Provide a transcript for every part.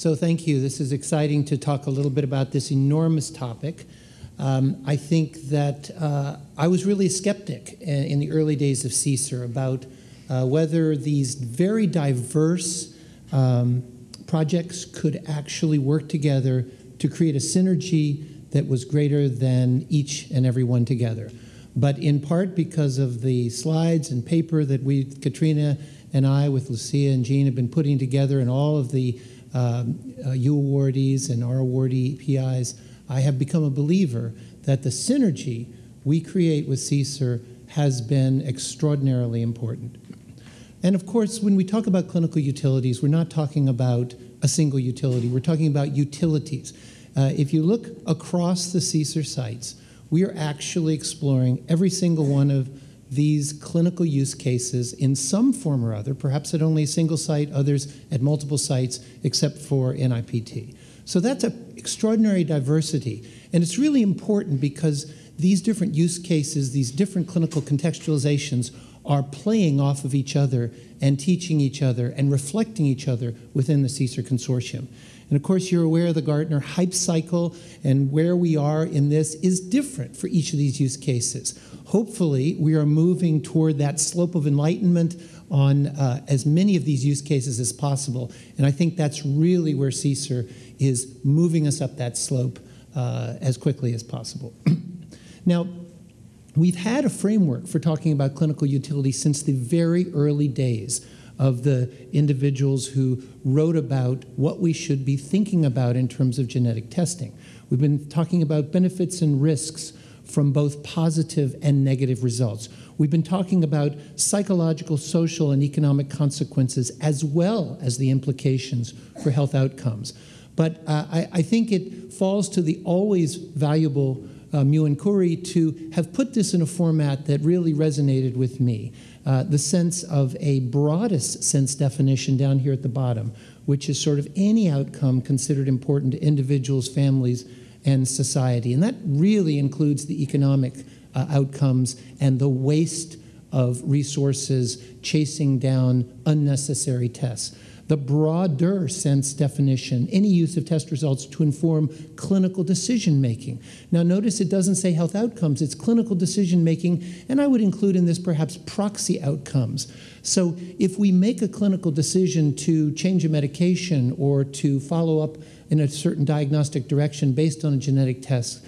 So thank you. This is exciting to talk a little bit about this enormous topic. Um, I think that uh, I was really a skeptic in, the early days of CSER about uh, whether these very diverse um, projects could actually work together to create a synergy that was greater than each and every one together. But in part because of the slides and paper that we, Katrina and I, with Lucia and Jean, have been putting together, and all of the um, uh, U awardees and our awardee PIs, I have become a believer that the synergy we create with CSER has been extraordinarily important. And of course, when we talk about clinical utilities, we're not talking about a single utility, we're talking about utilities. Uh, if you look across the CSER sites, we are actually exploring every single one of these clinical use cases in some form or other, perhaps at only a single site, others at multiple sites, except for NIPT. So that's an extraordinary diversity. And it's really important because these different use cases, these different clinical contextualizations are playing off of each other and teaching each other and reflecting each other within the CSER consortium. And of course, you're aware of the Gartner hype cycle, and where we are in this is different for each of these use cases. Hopefully, we are moving toward that slope of enlightenment on uh, as many of these use cases as possible. And I think that's really where CSER is moving us up that slope uh, as quickly as possible. now, we've had a framework for talking about clinical utility since the very early days of the individuals who wrote about what we should be thinking about in terms of genetic testing. We've been talking about benefits and risks from both positive and negative results. We've been talking about psychological, social, and economic consequences as well as the implications for health outcomes. But uh, I, I, think it falls to the always valuable uh, Muin Khoury to have put this in a format that really resonated with me. Uh, the sense of a broadest sense definition down here at the bottom, which is sort of any outcome considered important to individuals, families, and society. And that really includes the economic uh, outcomes and the waste of resources chasing down unnecessary tests the broader sense definition, any use of test results to inform clinical decision making. Now, notice it doesn't say health outcomes, it's clinical decision making, and I would include in this perhaps proxy outcomes. So, if we make a clinical decision to change a medication or to follow up in a certain diagnostic direction based on a genetic test,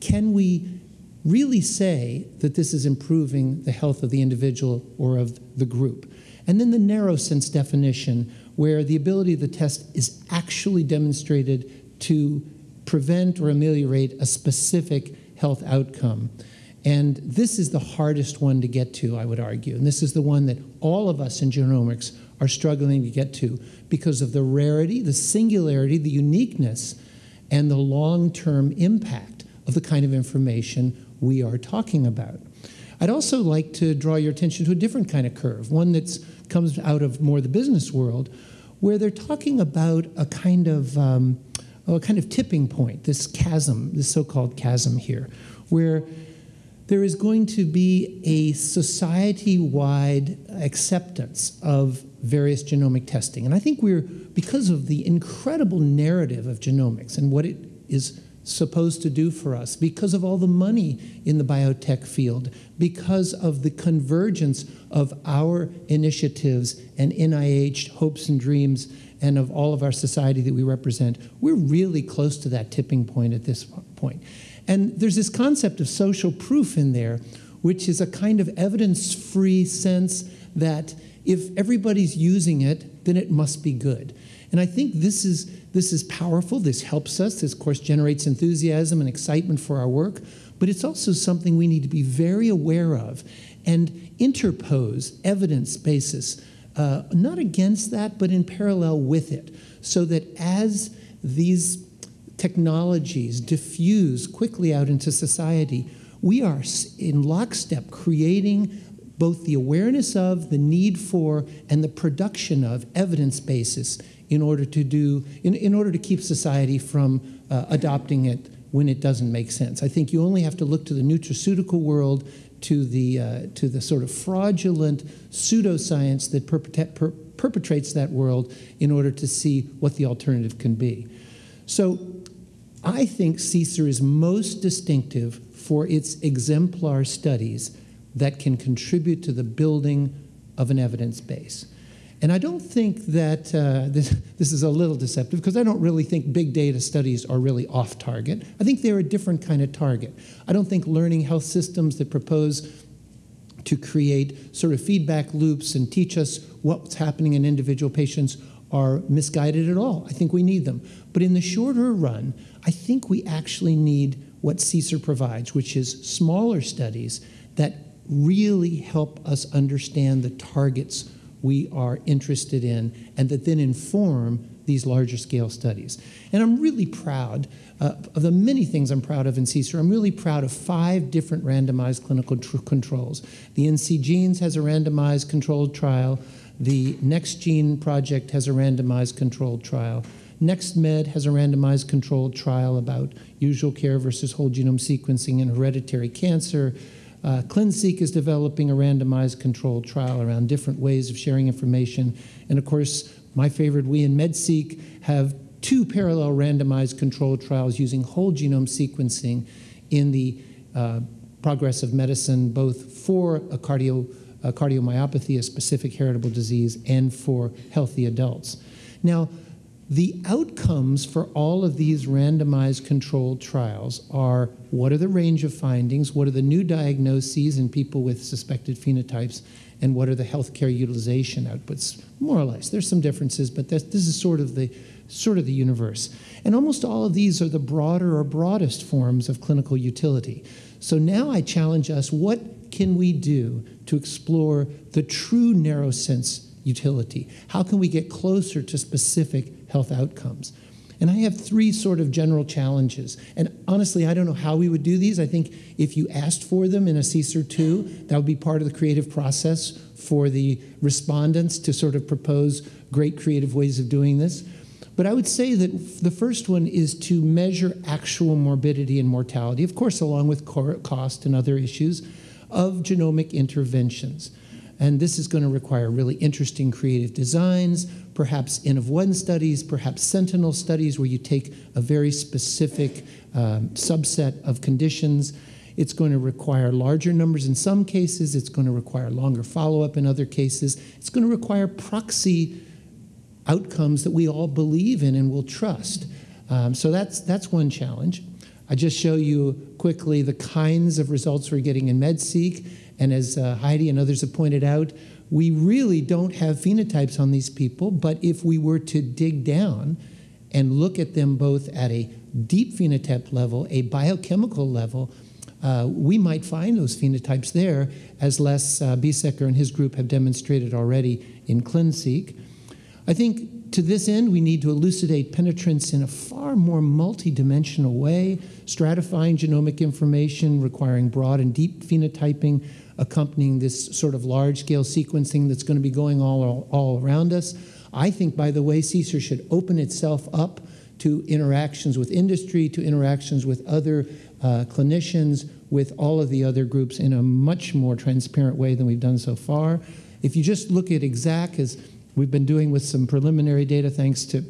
can we really say that this is improving the health of the individual or of the group? And then the narrow sense definition, where the ability of the test is actually demonstrated to prevent or ameliorate a specific health outcome. And this is the hardest one to get to, I would argue. And this is the one that all of us in genomics are struggling to get to because of the rarity, the singularity, the uniqueness, and the long term impact of the kind of information we are talking about. I'd also like to draw your attention to a different kind of curve, one that comes out of more the business world, where they're talking about a kind of um, a kind of tipping point, this chasm, this so-called chasm here, where there is going to be a society-wide acceptance of various genomic testing. And I think we're, because of the incredible narrative of genomics and what it is supposed to do for us, because of all the money in the biotech field, because of the convergence of our initiatives and NIH hopes and dreams and of all of our society that we represent, we're really close to that tipping point at this point. And there's this concept of social proof in there, which is a kind of evidence free sense that if everybody's using it, then it must be good. And I think this is, this is powerful. This helps us. This, of course, generates enthusiasm and excitement for our work. But it's also something we need to be very aware of and interpose evidence basis, uh, not against that, but in parallel with it, so that as these technologies diffuse quickly out into society, we are in lockstep creating both the awareness of, the need for, and the production of evidence basis in order to do in, in order to keep society from uh, adopting it when it doesn't make sense. I think you only have to look to the nutraceutical world, to the uh, to the sort of fraudulent pseudoscience that per perpetrates that world in order to see what the alternative can be. So I think CSER is most distinctive for its exemplar studies that can contribute to the building of an evidence base. And I don't think that uh, this, this is a little deceptive because I don't really think big data studies are really off target. I think they're a different kind of target. I don't think learning health systems that propose to create sort of feedback loops and teach us what's happening in individual patients are misguided at all. I think we need them. But in the shorter run, I think we actually need what CSER provides, which is smaller studies that really help us understand the targets we are interested in and that then inform these larger scale studies. And I'm really proud uh, of the many things I'm proud of in CSER. I'm really proud of five different randomized clinical controls. The NC Genes has a randomized controlled trial. The NextGen project has a randomized controlled trial. NextMed has a randomized controlled trial about usual care versus whole genome sequencing in hereditary cancer. Uh, ClinSeq is developing a randomized controlled trial around different ways of sharing information. And of course, my favorite, we in MedSeq have two parallel randomized controlled trials using whole genome sequencing in the uh, progress of medicine, both for a, cardio, a cardiomyopathy, a specific heritable disease, and for healthy adults. Now, the outcomes for all of these randomized controlled trials are what are the range of findings, what are the new diagnoses in people with suspected phenotypes, and what are the healthcare utilization outputs, more or less. There's some differences, but this, this is sort of the sort of the universe. And almost all of these are the broader or broadest forms of clinical utility. So now I challenge us, what can we do to explore the true narrow sense utility? How can we get closer to specific health outcomes. And I have three sort of general challenges. And honestly, I don't know how we would do these. I think if you asked for them in a CSER 2, that would be part of the creative process for the respondents to sort of propose great creative ways of doing this. But I would say that the first one is to measure actual morbidity and mortality, of course, along with cost and other issues of genomic interventions. And this is going to require really interesting creative designs, perhaps N of one studies, perhaps sentinel studies where you take a very specific um, subset of conditions. It's going to require larger numbers in some cases. It's going to require longer follow up in other cases. It's going to require proxy outcomes that we all believe in and will trust. Um, so that's, that's one challenge. I just show you quickly the kinds of results we're getting in MedSeq. And as uh, Heidi and others have pointed out, we really don't have phenotypes on these people, but if we were to dig down and look at them both at a deep phenotype level, a biochemical level, uh, we might find those phenotypes there, as Les uh, Biesecker and his group have demonstrated already in ClinSeq. I think to this end, we need to elucidate penetrance in a far more multidimensional way, stratifying genomic information, requiring broad and deep phenotyping, accompanying this sort of large scale sequencing that's going to be going all, all around us. I think, by the way, CSER should open itself up to interactions with industry, to interactions with other uh, clinicians, with all of the other groups in a much more transparent way than we've done so far. If you just look at EXAC, as we've been doing with some preliminary data, thanks to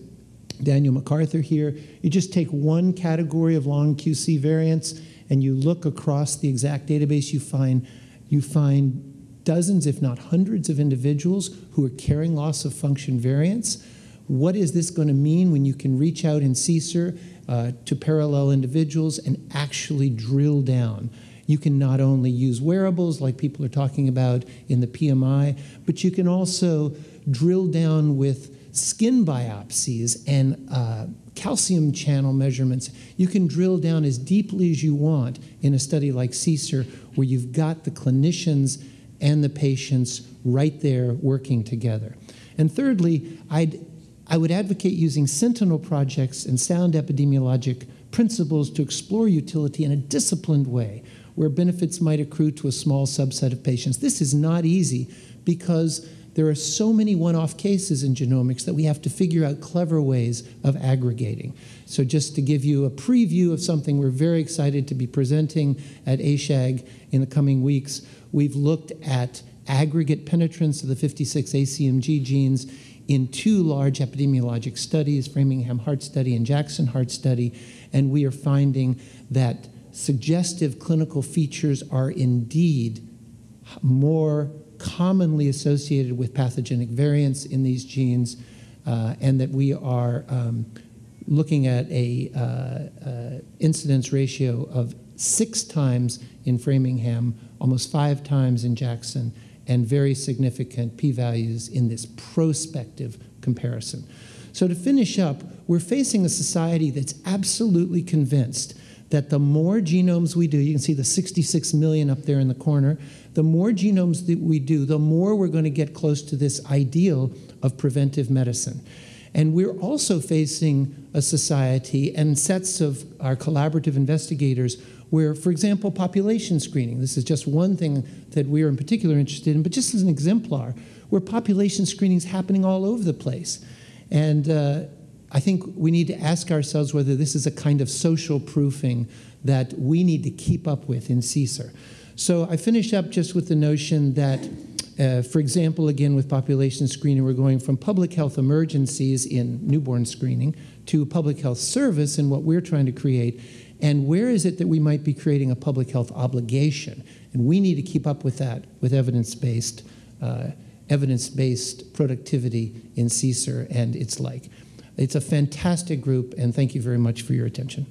Daniel MacArthur here, you just take one category of long QT variants and you look across the ExAC database, you find you find dozens, if not hundreds, of individuals who are carrying loss of function variants. What is this going to mean when you can reach out in CSER uh, to parallel individuals and actually drill down? You can not only use wearables like people are talking about in the PMI, but you can also drill down with skin biopsies and uh, calcium channel measurements. You can drill down as deeply as you want in a study like CSER, where you've got the clinicians and the patients right there working together. And thirdly, I'd, I would advocate using sentinel projects and sound epidemiologic principles to explore utility in a disciplined way, where benefits might accrue to a small subset of patients. This is not easy because there are so many one off cases in genomics that we have to figure out clever ways of aggregating. So, just to give you a preview of something we're very excited to be presenting at ASHG in the coming weeks, we've looked at aggregate penetrance of the 56 ACMG genes in two large epidemiologic studies, Framingham Heart Study and Jackson Heart Study, and we are finding that suggestive clinical features are indeed more commonly associated with pathogenic variants in these genes, uh, and that we are um, looking at a uh, uh, incidence ratio of six times in Framingham, almost five times in Jackson, and very significant p-values in this prospective comparison. So to finish up, we're facing a society that's absolutely convinced that the more genomes we do, you can see the 66 million up there in the corner, the more genomes that we do, the more we're going to get close to this ideal of preventive medicine. And we're also facing a society and sets of our collaborative investigators where, for example, population screening, this is just one thing that we are in particular interested in, but just as an exemplar, where population screening is happening all over the place. And uh, I think we need to ask ourselves whether this is a kind of social proofing that we need to keep up with in CSER. So I finish up just with the notion that, uh, for example, again with population screening, we're going from public health emergencies in newborn screening to public health service in what we're trying to create. And where is it that we might be creating a public health obligation? And we need to keep up with that with evidence-based uh, evidence-based productivity in CSER and its like. It's a fantastic group, and thank you very much for your attention.